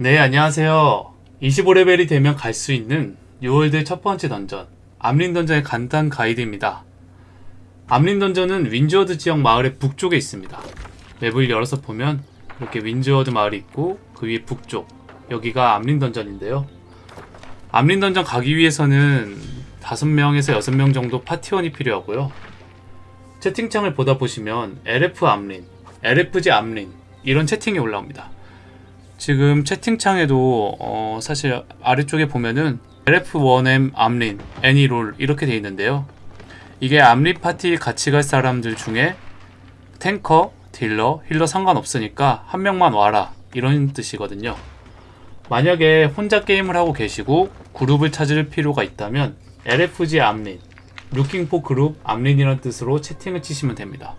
네, 안녕하세요. 25레벨이 되면 갈 수 있는 New World 첫 번째 던전, Amrine 던전의 간단 가이드입니다. Amrine 던전은 Windsward 지역 마을의 북쪽에 있습니다. 맵을 열어서 보면 이렇게 Windsward 마을이 있고 그 위에 북쪽, 여기가 Amrine 던전인데요. Amrine 던전 가기 위해서는 5명에서 6명 정도 파티원이 필요하고요. 채팅창을 보다 보시면 LF Amrine, LFG Amrine 이런 채팅이 올라옵니다. 지금 채팅창에도 어, 사실 아래쪽에 보면은 LF1M Amrine, any role 이렇게 돼 있는데요. 이게 Amrine 파티 같이 갈 사람들 중에 탱커, 딜러, 힐러 상관없으니까 한 명만 와라 이런 뜻이거든요. 만약에 혼자 게임을 하고 계시고 그룹을 찾을 필요가 있다면 LFG Amrine, for group Amrine이라는 뜻으로 채팅을 치시면 됩니다.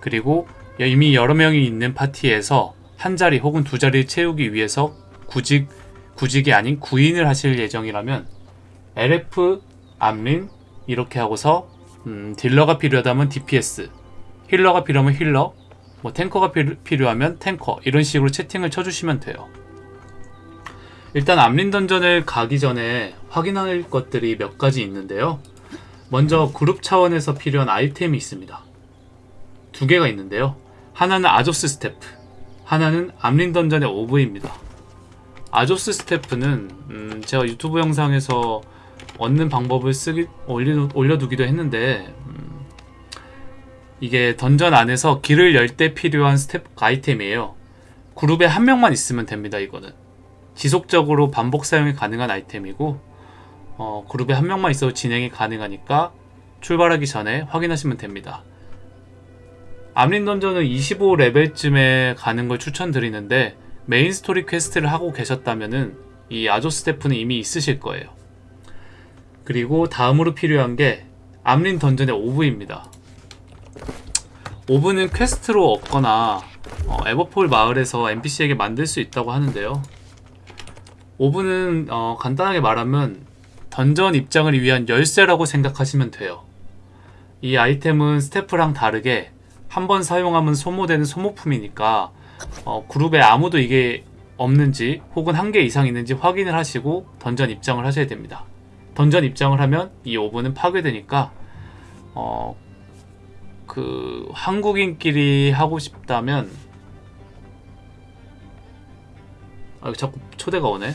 그리고 이미 여러 명이 있는 파티에서 한 자리 혹은 두 자리를 채우기 위해서 구직, 구직이 아닌 구인을 하실 예정이라면 LF, Amrine 이렇게 하고서 음, 딜러가 필요하다면 DPS, 힐러가 필요하면 힐러, 뭐 탱커가 필, 필요하면 탱커 이런 식으로 채팅을 쳐주시면 돼요. 일단 Amrine 던전을 가기 전에 확인할 것들이 몇 가지 있는데요. 먼저 그룹 차원에서 필요한 아이템이 있습니다. 두 개가 있는데요. 하나는 Azoth staff, 하나는 Amrine 던전의 orb입니다. Azoth staff는 음, 제가 유튜브 영상에서 얻는 방법을 쓰기 올려, 올려두기도 했는데 음, 이게 던전 안에서 길을 열 때 필요한 스텝 아이템이에요. 그룹에 한 명만 있으면 됩니다. 이거는 지속적으로 반복 사용이 가능한 아이템이고 어, 그룹에 한 명만 있어도 진행이 가능하니까 출발하기 전에 확인하시면 됩니다. Amrine 던전은 25레벨쯤에 가는 걸 추천드리는데 메인 스토리 퀘스트를 하고 계셨다면은 이 Azoth staff는 이미 있으실 거예요. 그리고 다음으로 필요한 게 Amrine 던전의 orb입니다. orb는 퀘스트로 얻거나 어, Everfall 마을에서 NPC에게 만들 수 있다고 하는데요. 오브는 어, 간단하게 말하면 던전 입장을 위한 열쇠라고 생각하시면 돼요. 이 아이템은 스태프랑 다르게 한 번 사용하면 소모되는 소모품이니까 어, 그룹에 아무도 이게 없는지 혹은 한 개 이상 있는지 확인을 하시고 던전 입장을 하셔야 됩니다. 던전 입장을 하면 이 오브는 파괴되니까 어, 그 한국인끼리 하고 싶다면 아 자꾸 초대가 오네.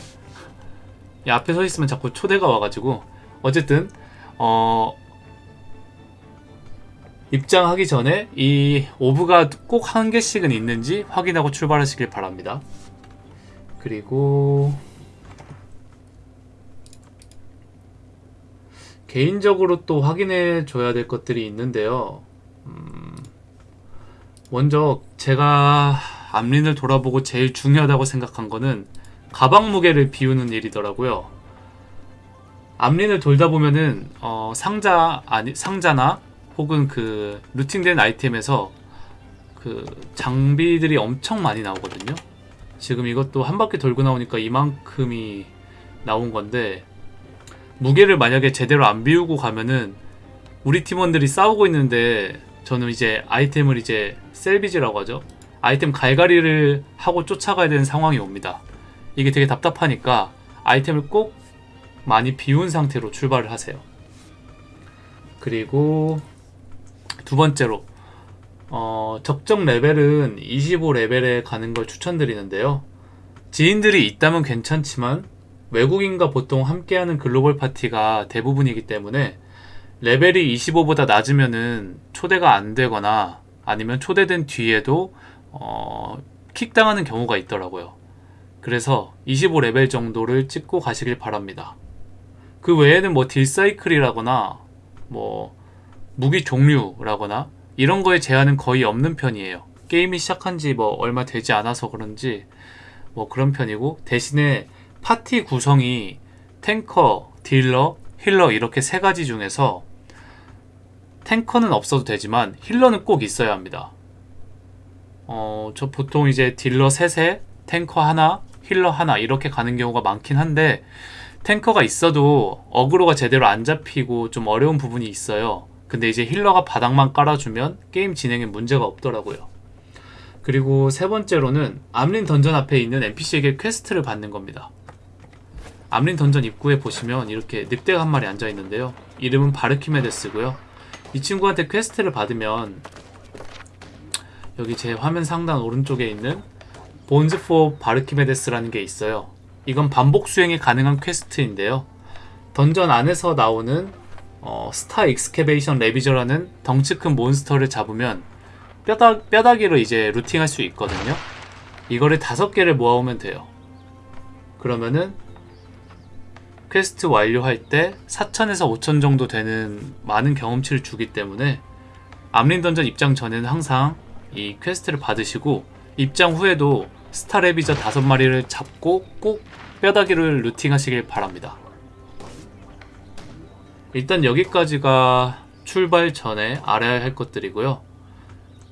이 앞에 서 있으면 자꾸 초대가 와가지고 어쨌든 어 입장하기 전에 이 오브가 꼭 한 개씩은 있는지 확인하고 출발하시길 바랍니다. 그리고 개인적으로 또 확인해 줘야 될 것들이 있는데요. 음, 먼저 제가 암린을 돌아보고 제일 중요하다고 생각한 거는 가방 무게를 비우는 일이더라고요. 암린을 돌다 보면은 어, 상자 아니 상자나 혹은 그 루팅된 아이템에서 그 장비들이 엄청 많이 나오거든요. 지금 이것도 한 바퀴 돌고 나오니까 이만큼이 나온 건데 무게를 만약에 제대로 안 비우고 가면은 우리 팀원들이 싸우고 있는데 저는 이제 아이템을 이제 셀비지라고 하죠. 아이템 갈갈이를 하고 쫓아가야 되는 상황이 옵니다. 이게 되게 답답하니까 아이템을 꼭 많이 비운 상태로 출발을 하세요. 그리고 두 번째로 어, 적정 레벨은 25레벨에 가는 걸 추천드리는데요. 지인들이 있다면 괜찮지만 외국인과 보통 함께하는 글로벌 파티가 대부분이기 때문에 레벨이 25보다 낮으면은 초대가 안 되거나 아니면 초대된 뒤에도 어, 킥당하는 경우가 있더라고요. 그래서 25레벨 정도를 찍고 가시길 바랍니다. 그 외에는 뭐 딜사이클이라거나 뭐 무기 종류라거나 이런 거에 제한은 거의 없는 편이에요. 게임이 시작한 지 뭐 얼마 되지 않아서 그런지 뭐 그런 편이고 대신에 파티 구성이 탱커, 딜러, 힐러 이렇게 세 가지 중에서 탱커는 없어도 되지만 힐러는 꼭 있어야 합니다. 어, 저 보통 이제 딜러 셋에 탱커 하나, 힐러 하나 이렇게 가는 경우가 많긴 한데 탱커가 있어도 어그로가 제대로 안 잡히고 좀 어려운 부분이 있어요. 근데 이제 힐러가 바닥만 깔아주면 게임 진행에 문제가 없더라고요. 그리고 세 번째로는 Amrine 던전 앞에 있는 NPC에게 퀘스트를 받는 겁니다. Amrine 던전 입구에 보시면 이렇게 늑대가 한 마리 앉아 있는데요. 이름은 Barkimedes고요. 이 친구한테 퀘스트를 받으면 여기 제 화면 상단 오른쪽에 있는 Bones for Barkimedes라는 게 있어요. 이건 반복 수행이 가능한 퀘스트인데요. 던전 안에서 나오는 어, Star Excavation Ravager라는 덩치 큰 몬스터를 잡으면 뼈다, 뼈다귀로 이제 루팅할 수 있거든요. 이거를 다섯 개를 모아오면 돼요. 그러면은 퀘스트 완료할 때 4천에서 5천 정도 되는 많은 경험치를 주기 때문에 Amrine 던전 입장 전에는 항상 이 퀘스트를 받으시고 입장 후에도 Star Ravager 다섯 마리를 잡고 꼭 뼈다귀를 루팅하시길 바랍니다. 일단 여기까지가 출발 전에 알아야 할 것들이고요.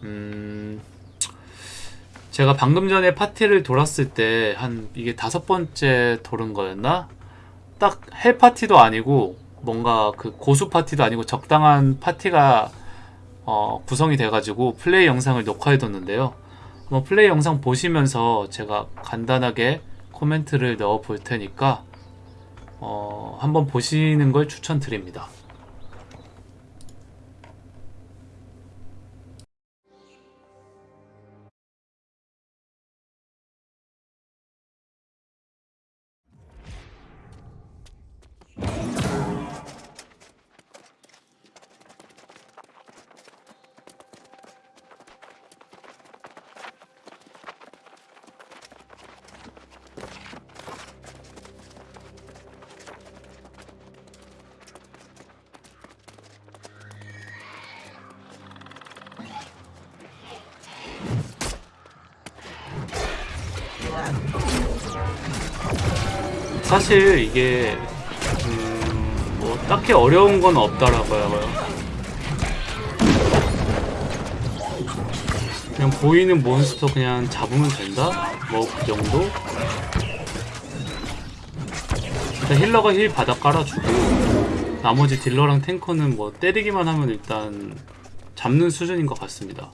음, 제가 방금 전에 파티를 돌았을 때 한 이게 다섯 번째 돌은 거였나? 딱헬 파티도 아니고 뭔가 그 고수 파티도 아니고 적당한 파티가 어, 구성이 돼가지고 플레이 영상을 녹화해뒀는데요. 한번 플레이 영상 보시면서 제가 간단하게 코멘트를 넣어 볼 테니까 어, 한번 보시는 걸 추천드립니다. 사실 이게 음, 뭐 딱히 어려운 건 없더라고요. 그냥 보이는 몬스터 그냥 잡으면 된다? 뭐 그 정도? 일단 힐러가 heal 바닥 깔아주고 나머지 딜러랑 탱커는 뭐 때리기만 하면 일단 잡는 수준인 것 같습니다.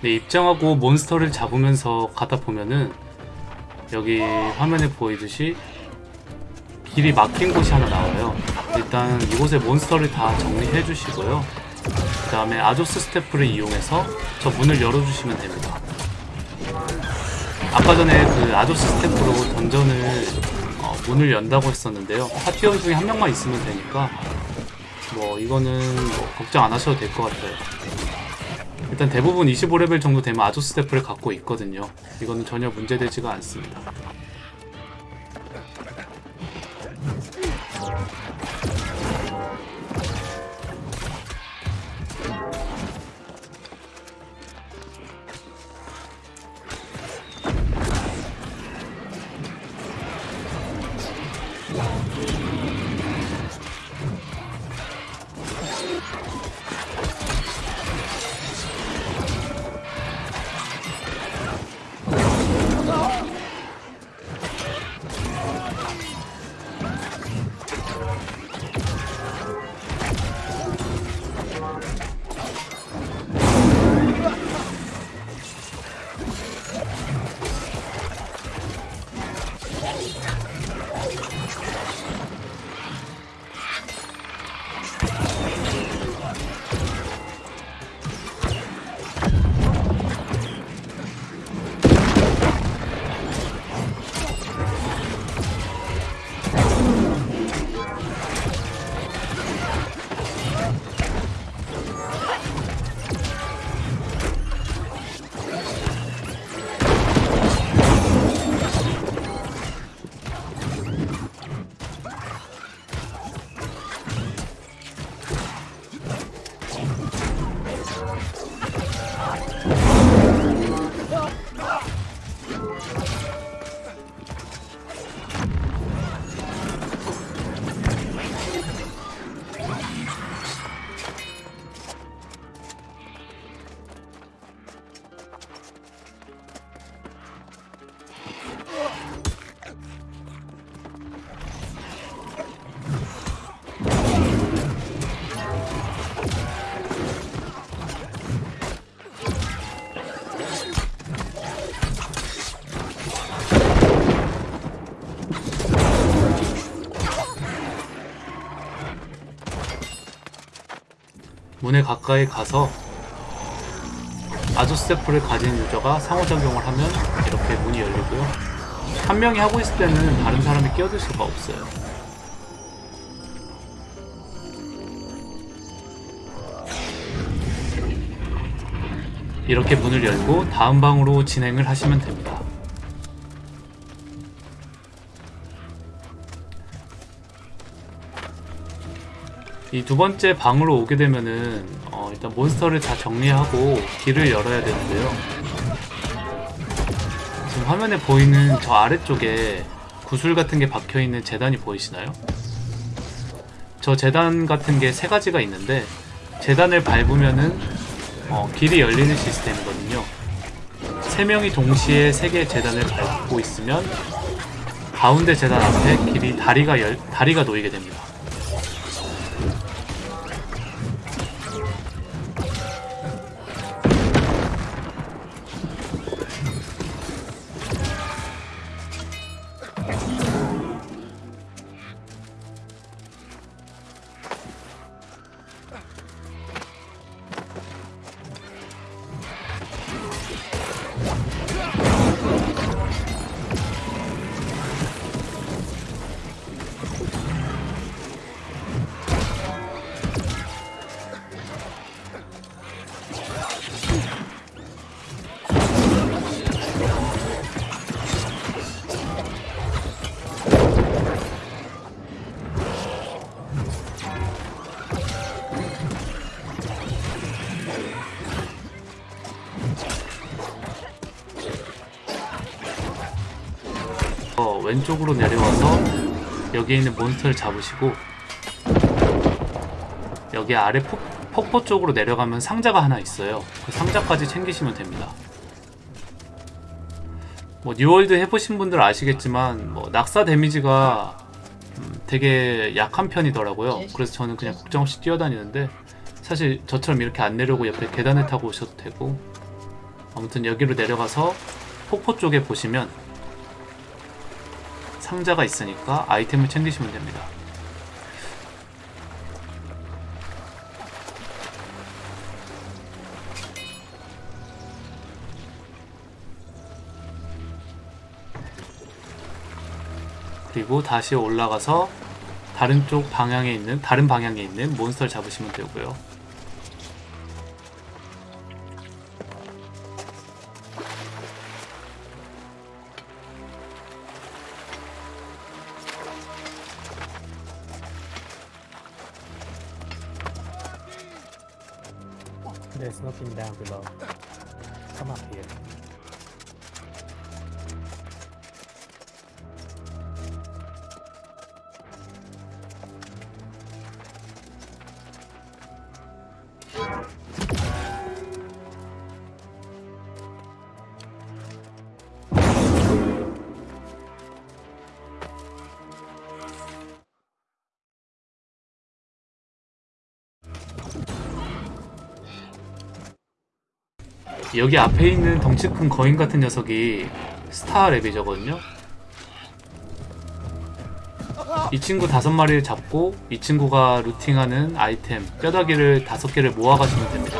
네, 입장하고 몬스터를 잡으면서 가다 보면은 여기 화면에 보이듯이 길이 막힌 곳이 하나 나와요. 일단 이곳에 몬스터를 다 정리해 주시고요. 그 다음에 아조스 스태프를 이용해서 저 문을 열어주시면 됩니다. 아까 전에 그 아조스 스태프로 던전을 어, 문을 연다고 했었는데요. 파티원 중에 한 명만 있으면 되니까 뭐 이거는 뭐 걱정 안 하셔도 될 것 같아요. 일단 대부분 25레벨 정도 되면 아조 스태프를 갖고 있거든요. 이거는 전혀 문제되지가 않습니다. 문에 가까이 가서 아조스테프를 가진 유저가 상호작용을 하면 이렇게 문이 열리고요. 한 명이 하고 있을 때는 다른 사람이 끼어들 수가 없어요. 이렇게 문을 열고 다음 방으로 진행을 하시면 됩니다. 이 두 번째 방으로 오게 되면은 어, 일단 몬스터를 다 정리하고 길을 열어야 되는데요. 지금 화면에 보이는 저 아래쪽에 구슬 같은 게 박혀 있는 재단이 보이시나요? 저 재단 같은 게 세 가지가 있는데 재단을 밟으면은 어, 길이 열리는 시스템이거든요. 세 명이 동시에 세 개의 재단을 밟고 있으면 가운데 재단 앞에 길이 다리가 열, 다리가 놓이게 됩니다. 왼쪽으로 내려와서 여기에 있는 몬스터를 잡으시고 여기 아래 폭, 폭포 쪽으로 내려가면 상자가 하나 있어요. 그 상자까지 챙기시면 됩니다. 뭐 New World 해보신 분들 아시겠지만 뭐 낙사 데미지가 음, 되게 약한 편이더라고요. 그래서 저는 그냥 걱정 없이 뛰어다니는데 사실 저처럼 이렇게 안 내려오고 옆에 계단을 타고 오셔도 되고 아무튼 여기로 내려가서 폭포 쪽에 보시면 상자가 있으니까 아이템을 챙기시면 됩니다. 그리고 다시 올라가서 다른 쪽 방향에 있는 다른 방향에 있는 몬스터를 잡으시면 되고요. Below. 여기 앞에 있는 덩치 큰 거인 같은 녀석이 스타 랩이저거든요. 이 친구 다섯 마리를 잡고 이 친구가 루팅하는 아이템 뼈다귀를 다섯 개를 모아가시면 됩니다.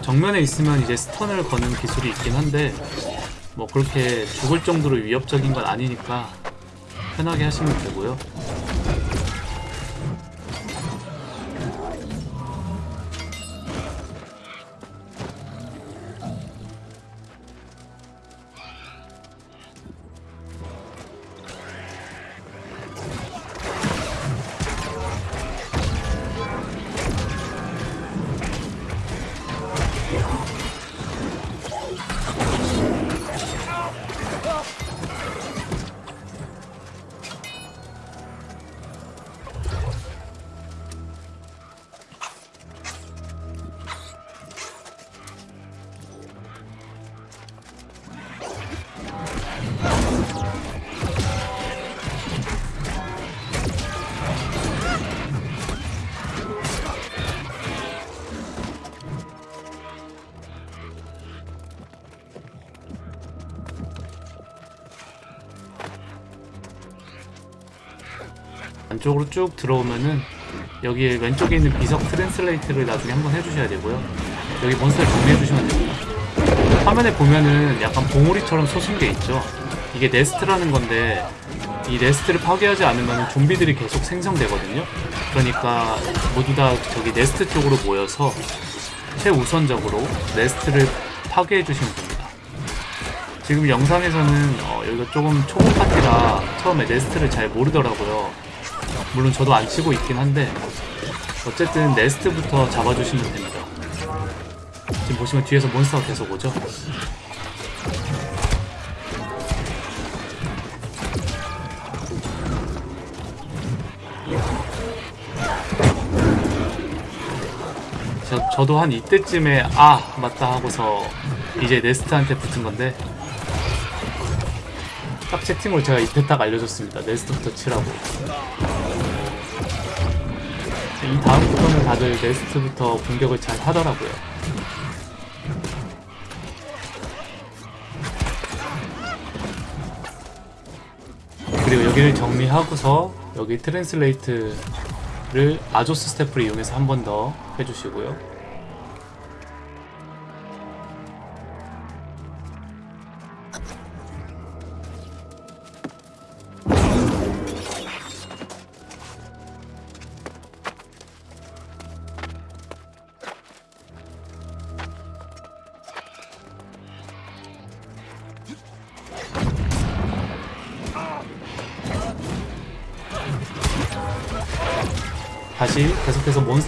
정면에 있으면 이제 스턴을 거는 기술이 있긴 한데 뭐 그렇게 죽을 정도로 위협적인 건 아니니까 편하게 하시면 되고요. 안쪽으로 쭉 들어오면은 여기 왼쪽에 있는 비석 translate를 나중에 한번 해주셔야 되고요. 여기 몬스터를 정리해 주시면 됩니다. 화면에 보면은 약간 봉우리처럼 솟은 게 있죠. 이게 nest라는 건데 이 nest를 파괴하지 않으면 좀비들이 계속 생성되거든요. 그러니까 모두 다 저기 nest 쪽으로 모여서 최우선적으로 nest를 파괴해 주시면 됩니다. 지금 영상에서는 어, 여기가 조금 초보 파티라 처음에 nest를 잘 모르더라고요. 물론 저도 안 치고 있긴 한데 어쨌든 네스트부터 잡아주시면 됩니다. 지금 보시면 뒤에서 몬스터가 계속 오죠? 저, 저도 한 이때쯤에 아 맞다 하고서 이제 네스트한테 붙은 건데 딱 채팅으로 제가 이때 딱 알려줬습니다 nest부터 치라고 이 다음부터는 다들 nest부터 공격을 잘 하더라고요 그리고 여기를 정리하고서 여기 translate를 Azoth staff를 이용해서 한 번 더 해주시고요.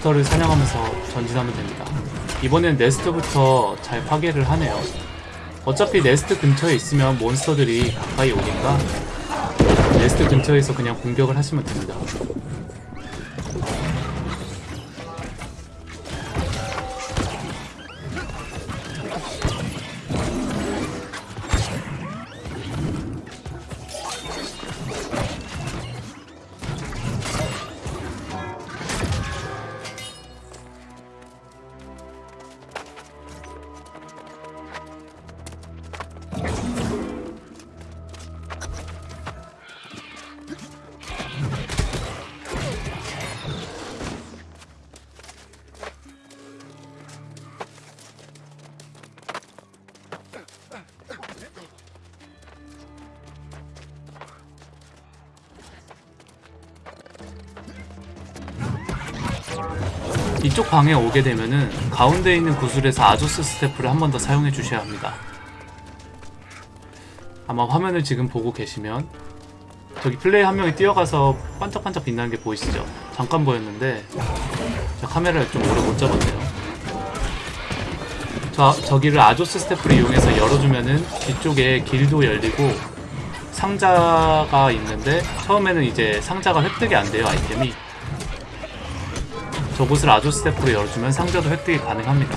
몬스터를 사냥하면서 전진하면 됩니다. 이번엔 네스트부터 잘 파괴를 하네요. 어차피 네스트 근처에 있으면 몬스터들이 가까이 오니까 네스트 근처에서 그냥 공격을 하시면 됩니다. 이쪽 방에 오게 되면은 가운데 있는 구슬에서 아조스 스태프를 한 번 더 사용해 주셔야 합니다. 아마 화면을 지금 보고 계시면 저기 플레이 한 명이 뛰어가서 반짝반짝 빛나는 게 보이시죠? 잠깐 보였는데 저 카메라를 좀 오래 못 잡았네요. 저, 저기를 아조스 스태프를 이용해서 열어주면은 뒤쪽에 길도 열리고 상자가 있는데 처음에는 이제 상자가 획득이 안 돼요 아이템이 저곳을 아조 스태프로 열어주면 상자도 획득이 가능합니다.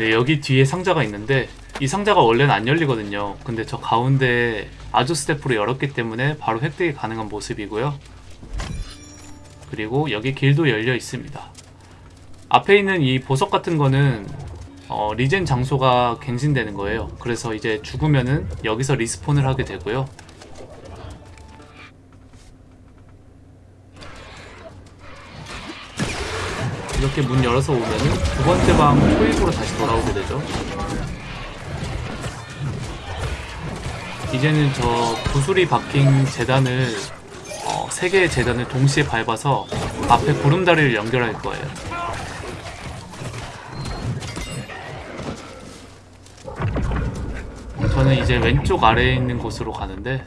네, 여기 뒤에 상자가 있는데 이 상자가 원래는 안 열리거든요. 근데 저 가운데 아주 스태프로 열었기 때문에 바로 획득이 가능한 모습이고요. 그리고 여기 길도 열려 있습니다. 앞에 있는 이 보석 같은 거는 어, 리젠 장소가 갱신되는 거예요. 그래서 이제 죽으면은 여기서 리스폰을 하게 되고요. 이렇게 문 열어서 오면은 두 번째 방 초입으로 다시 돌아오게 되죠. 이제는 저 구슬이 박힌 재단을 어, 세 개의 재단을 동시에 밟아서 앞에 구름다리를 연결할 거예요. 저는 이제 왼쪽 아래에 있는 곳으로 가는데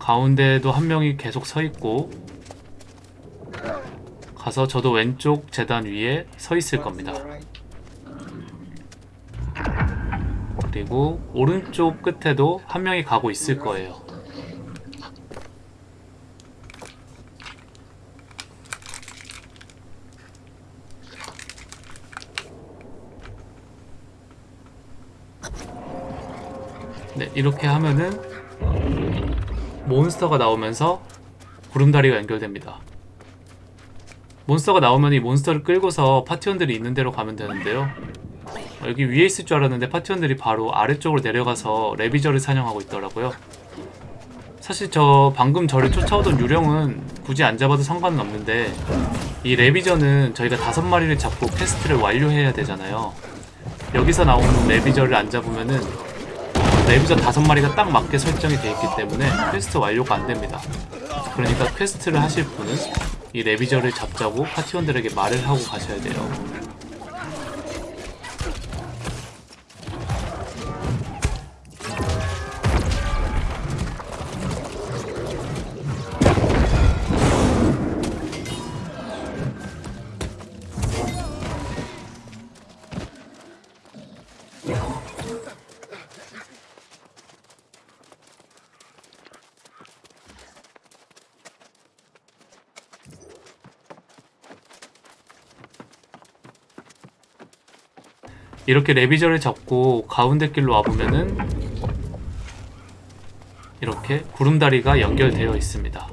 가운데에도 한 명이 계속 서 있고 가서 저도 왼쪽 재단 위에 서 있을 겁니다. 그리고 오른쪽 끝에도 한 명이 가고 있을 거예요. 네, 이렇게 하면은 몬스터가 나오면서 구름다리가 연결됩니다. 몬스터가 나오면 이 몬스터를 끌고서 파티원들이 있는 데로 가면 되는데요. 여기 위에 있을 줄 알았는데 파티원들이 바로 아래쪽으로 내려가서 레비저를 사냥하고 있더라고요. 사실 저 방금 저를 쫓아오던 유령은 굳이 안 잡아도 상관은 없는데 이 레비저는 저희가 다섯 마리를 잡고 퀘스트를 완료해야 되잖아요. 여기서 나오는 레비저를 안 잡으면은 레비저 다섯 마리가 딱 맞게 설정이 되어 있기 때문에 퀘스트 완료가 안 됩니다. 그러니까 퀘스트를 하실 분은 이 레비저를 잡자고 파티원들에게 말을 하고 가셔야 돼요. 이렇게 레비저를 잡고 가운데 길로 와보면은 이렇게 구름다리가 연결되어 있습니다.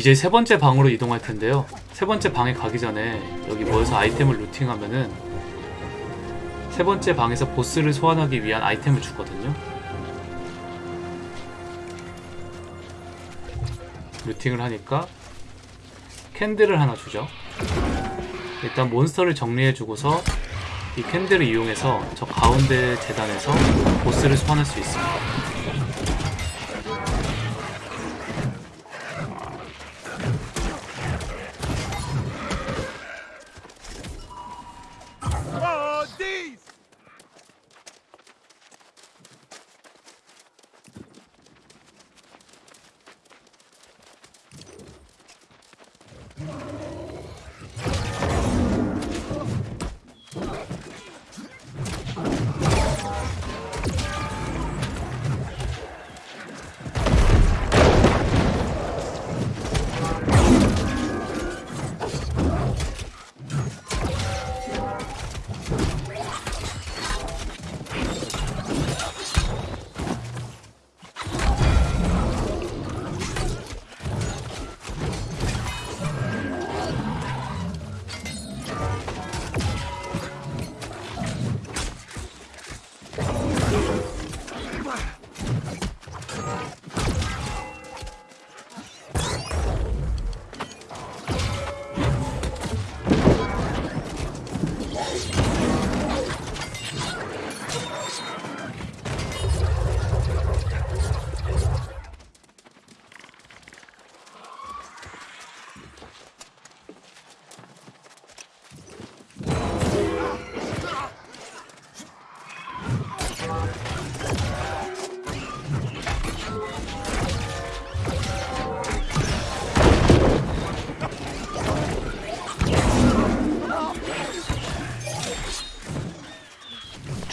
이제 세 번째 방으로 이동할 텐데요. 세 번째 방에 가기 전에 여기 모여서 아이템을 루팅하면은 세 번째 방에서 보스를 소환하기 위한 아이템을 주거든요. 루팅을 하니까 캔들을 하나 주죠. 일단 몬스터를 정리해주고서 이 캔들을 이용해서 저 가운데 재단에서 보스를 소환할 수 있습니다.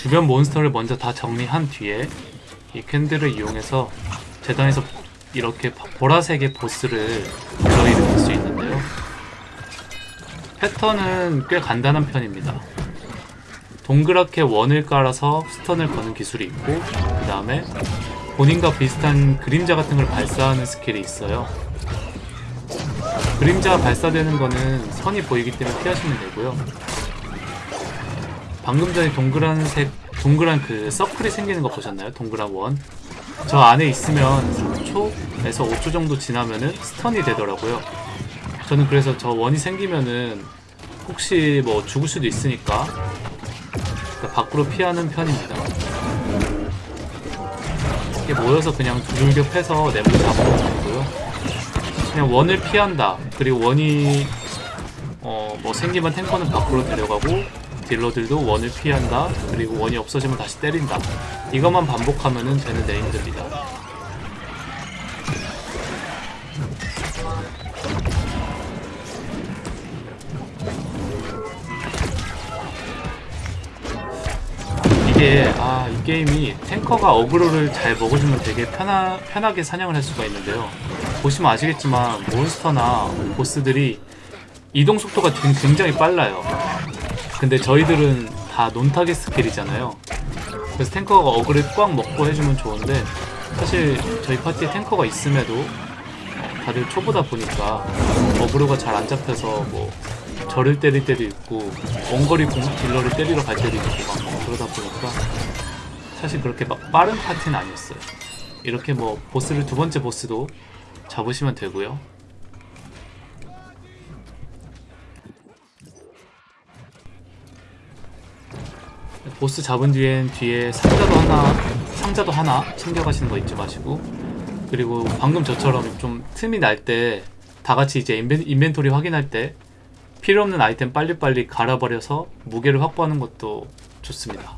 주변 몬스터를 먼저 다 정리한 뒤에 이 candle을 이용해서 제단에서 이렇게 바- 보라색의 보스를 불러일으킬 수 있는데요. 패턴은 꽤 간단한 편입니다. 동그랗게 원을 깔아서 stun을 거는 기술이 있고 그 다음에 본인과 비슷한 그림자 같은 걸 발사하는 스킬이 있어요. 그림자 발사되는 거는 선이 보이기 때문에 피하시면 되고요. 방금 전에 동그란 색, 동그란 그 서클이 생기는 거 보셨나요? 동그란 원. 저 안에 있으면 3초에서 5초 정도 지나면은 스턴이 되더라고요. 저는 그래서 저 원이 생기면은 혹시 뭐 죽을 수도 있으니까 그러니까 밖으로 피하는 편입니다. 이게 모여서 그냥 두들겨 패서 내부 잡으면 되고요. 그냥 원을 피한다. 그리고 원이 어 뭐 생기면 탱커는 밖으로 데려가고 딜러들도 원을 피한다. 그리고 원이 없어지면 다시 때린다. 이것만 반복하면은 되는 네임들입니다. 이게 아 이 게임이 탱커가 어그로를 잘 먹어주면 되게 편하, 편하게 사냥을 할 수가 있는데요. 보시면 아시겠지만 몬스터나 보스들이 이동 속도가 굉- 굉장히 빨라요. 근데 저희들은 다 non-target 스킬이잖아요. 그래서 탱커가 어그로를 꽉 먹고 해주면 좋은데 사실 저희 파티에 탱커가 있음에도 다들 초보다 보니까 어그로가 잘 안 잡혀서 뭐 저를 때릴 때도 있고 원거리 공격 딜러를 때리러 갈 때도 있고 막 그러다 보니까 사실 그렇게 막 빠른 파티는 아니었어요. 이렇게 뭐 보스를 두 번째 보스도 잡으시면 되고요. 보스 잡은 뒤엔 뒤에 상자도 하나 상자도 하나 챙겨가시는 거 잊지 마시고 그리고 방금 저처럼 좀 틈이 날 때 다 같이 이제 인벤, 인벤토리 확인할 때 필요 없는 아이템 빨리빨리 갈아버려서 무게를 확보하는 것도 좋습니다.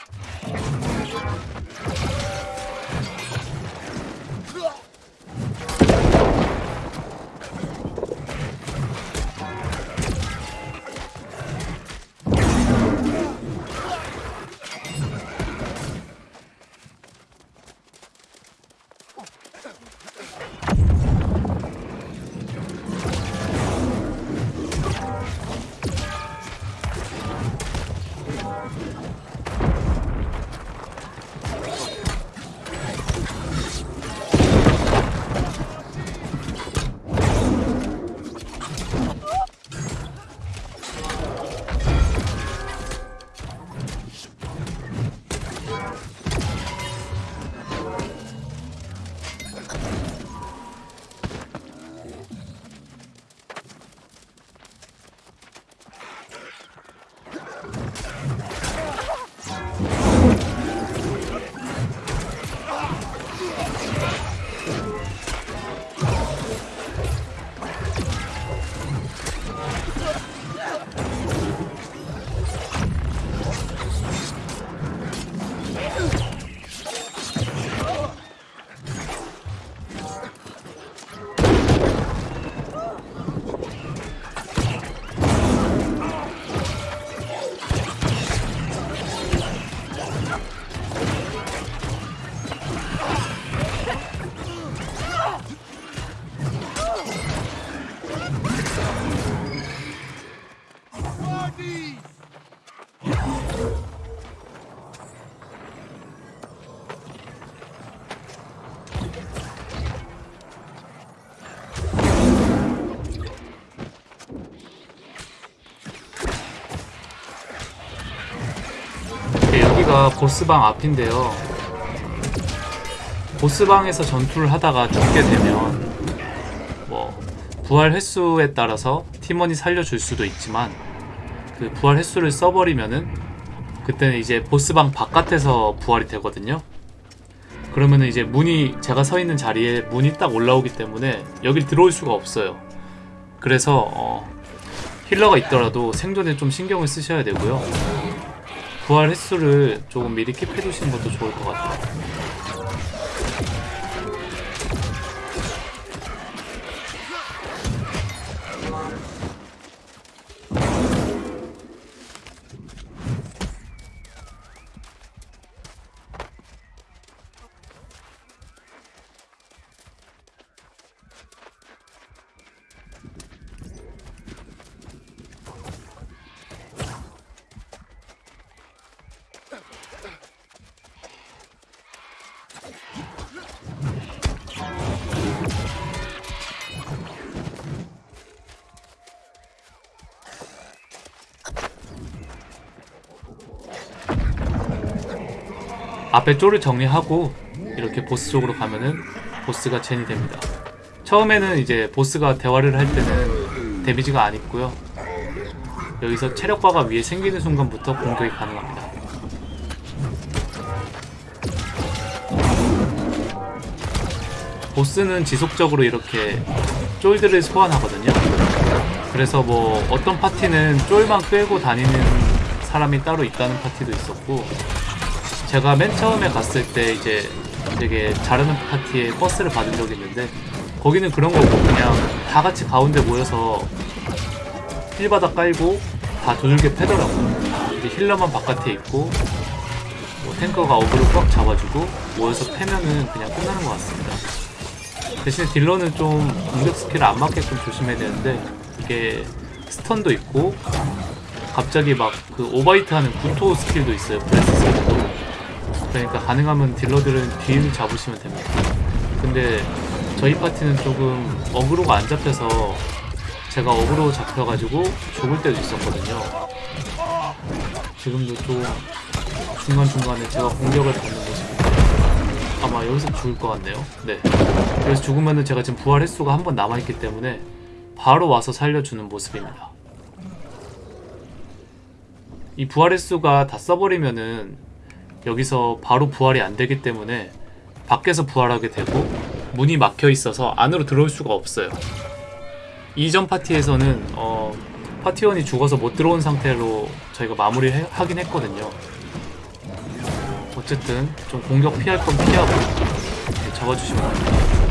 보스방 앞인데요. 보스방에서 전투를 하다가 죽게 되면 뭐 부활 횟수에 따라서 팀원이 살려줄 수도 있지만 그 부활 횟수를 써버리면은 그때는 이제 보스방 바깥에서 부활이 되거든요. 그러면은 이제 문이 제가 서 있는 자리에 문이 딱 올라오기 때문에 여길 들어올 수가 없어요. 그래서 어, 힐러가 있더라도 생존에 좀 신경을 쓰셔야 되고요. 부활 횟수를 조금 미리 킵해 두시는 것도 좋을 것 같아요. 앞에 쫄을 정리하고 이렇게 보스 쪽으로 가면은 보스가 젠이 됩니다. 처음에는 이제 보스가 대화를 할 때는 데미지가 안 있고요. 여기서 체력바가 위에 생기는 순간부터 공격이 가능합니다. 보스는 지속적으로 이렇게 쫄들을 소환하거든요. 그래서 뭐 어떤 파티는 쫄만 끌고 다니는 사람이 따로 있다는 파티도 있었고 제가 맨 처음에 갔을 때 이제 되게 잘하는 파티에 버스를 받은 적이 있는데 거기는 그런 거고 그냥 다 같이 가운데 모여서 힐바닥 깔고 다 두들겨 패더라고요. 이제 힐러만 바깥에 있고 뭐 탱커가 어그로 꽉 잡아주고 모여서 패면은 그냥 끝나는 것 같습니다. 대신에 딜러는 좀 공격 스킬을 안 맞게끔 조심해야 되는데 이게 stun도 있고 갑자기 막 그 오바이트 하는 구토 스킬도 있어요. 그러니까 가능하면 딜러들은 뒤를 잡으시면 됩니다. 근데 저희 파티는 조금 어그로가 안 잡혀서 제가 어그로 잡혀가지고 죽을 때도 있었거든요. 지금도 좀 중간중간에 제가 공격을 받는 모습인데 아마 여기서 죽을 것 같네요. 네. 여기서 죽으면은 제가 지금 부활 횟수가 한 번 남아있기 때문에 바로 와서 살려주는 모습입니다. 이 부활 횟수가 다 써버리면은 여기서 바로 부활이 안 되기 때문에 밖에서 부활하게 되고 문이 막혀 있어서 안으로 들어올 수가 없어요. 이전 파티에서는 어, 파티원이 죽어서 못 들어온 상태로 저희가 마무리 하긴 했거든요. 어쨌든 좀 공격 피할 건 피하고 잡아주시면 됩니다.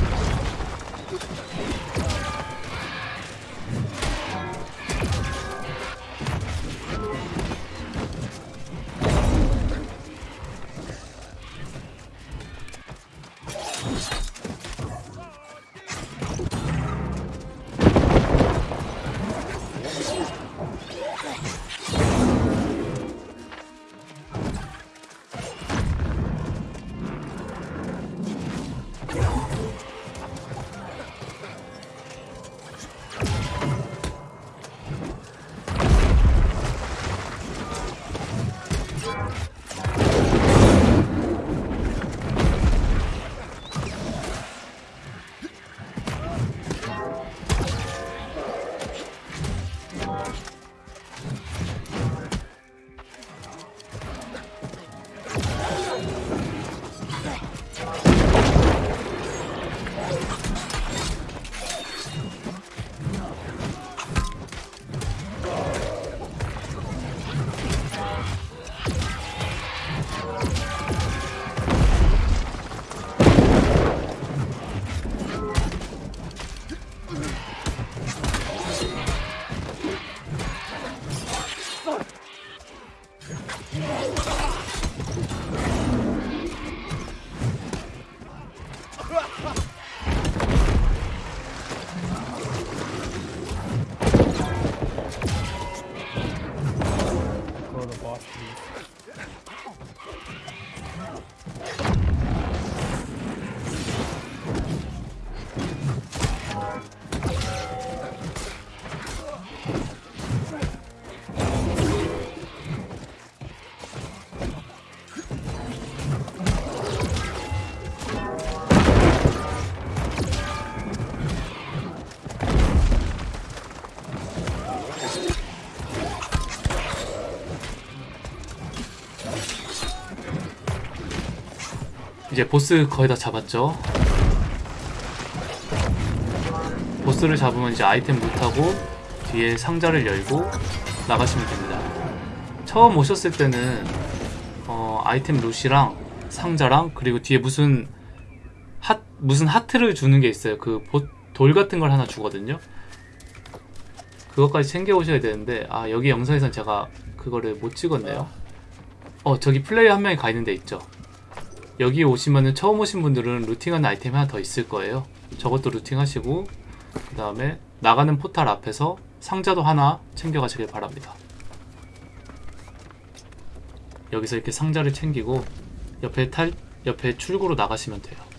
이제 보스 거의 다 잡았죠. 보스를 잡으면 이제 아이템 루트하고 뒤에 상자를 열고 나가시면 됩니다. 처음 오셨을 때는 어, 아이템 룻이랑 상자랑 그리고 뒤에 무슨 하, 무슨 하트를 주는 게 있어요. 그 돌 같은 걸 하나 주거든요. 그것까지 챙겨 오셔야 되는데 아 여기 영상에선 제가 그거를 못 찍었네요. 어 저기 플레이어 한 명이 가 있는 데 있죠. 여기 오시면은 처음 오신 분들은 루팅하는 아이템이 하나 더 있을 거예요. 저것도 루팅하시고 그 다음에 나가는 포탈 앞에서 상자도 하나 챙겨가시길 바랍니다. 여기서 이렇게 상자를 챙기고 옆에 탈 옆에 출구로 나가시면 돼요.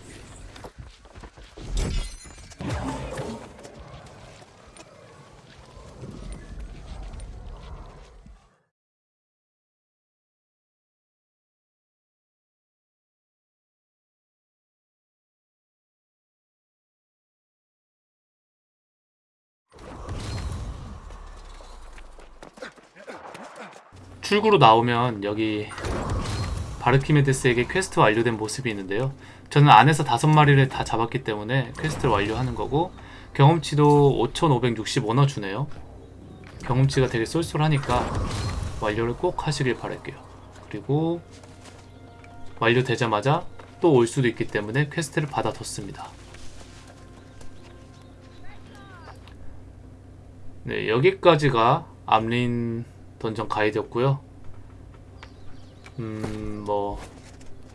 출구로 나오면 여기 바르키메데스에게 퀘스트 완료된 모습이 있는데요. 저는 안에서 다섯 마리를 다 잡았기 때문에 퀘스트를 완료하는 거고 경험치도 5,560이나 주네요. 경험치가 되게 쏠쏠하니까 완료를 꼭 하시길 바랄게요. 그리고 완료되자마자 또 올 수도 있기 때문에 퀘스트를 받아뒀습니다. 네, 여기까지가 암린 던전 가이드였고요. 음, 뭐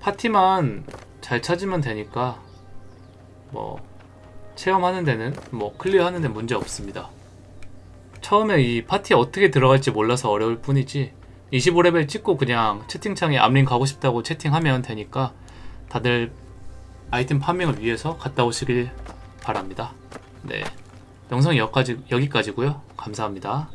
파티만 잘 찾으면 되니까 뭐 체험하는 데는 뭐 클리어하는 데 문제 없습니다. 처음에 이 파티에 어떻게 들어갈지 몰라서 어려울 뿐이지 25레벨 찍고 그냥 채팅창에 암린 가고 싶다고 채팅하면 되니까 다들 아이템 파밍을 위해서 갔다 오시길 바랍니다. 네. 영상이 여기까지, 여기까지고요. 감사합니다.